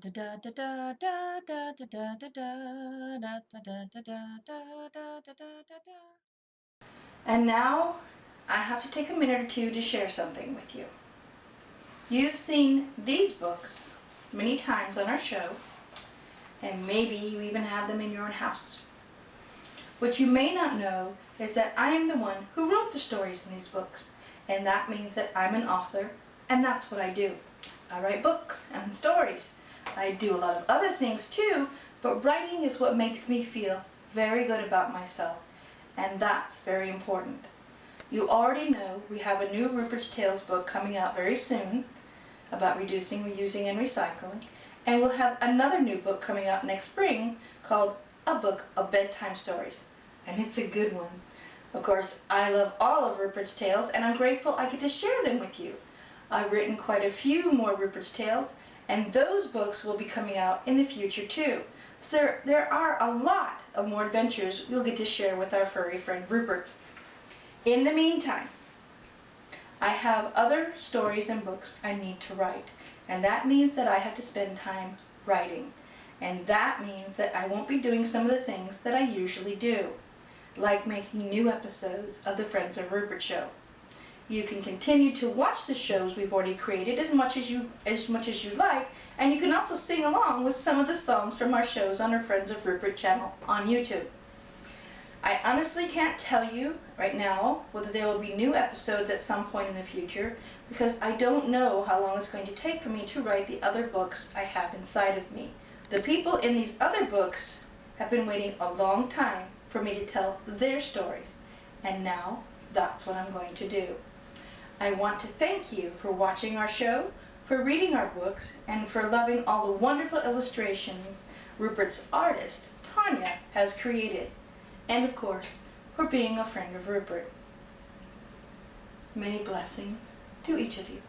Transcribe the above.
da da da da da da da da da da da da da da And now I have to take a minute or two to share something with you. You've seen these books many times on our show, and maybe you even have them in your own house. What you may not know is that I am the one who wrote the stories in these books, and that means that I'm an author, and that's what I do. I write books and stories. I do a lot of other things too, but writing is what makes me feel very good about myself, and that's very important. You already know we have a new Rupert's Tales book coming out very soon about reducing, reusing, and recycling, and we'll have another new book coming out next spring called A Book of Bedtime Stories, and it's a good one. Of course, I love all of Rupert's Tales, and I'm grateful I get to share them with you. I've written quite a few more Rupert's Tales, and those books will be coming out in the future too. So there, there are a lot of more adventures we'll get to share with our furry friend Rupert. In the meantime, I have other stories and books I need to write, and that means that I have to spend time writing. And that means that I won't be doing some of the things that I usually do, like making new episodes of the Friends of Rupert show. You can continue to watch the shows we've already created as much as you as much as you like, and you can also sing along with some of the songs from our shows on our Friends of Rupert channel on YouTube. I honestly can't tell you right now whether there will be new episodes at some point in the future because I don't know how long it's going to take for me to write the other books I have inside of me. The people in these other books have been waiting a long time for me to tell their stories, and now that's what I'm going to do. I want to thank you for watching our show, for reading our books, and for loving all the wonderful illustrations Rupert's artist, Tanya, has created. And of course, for being a friend of Rupert. Many blessings to each of you.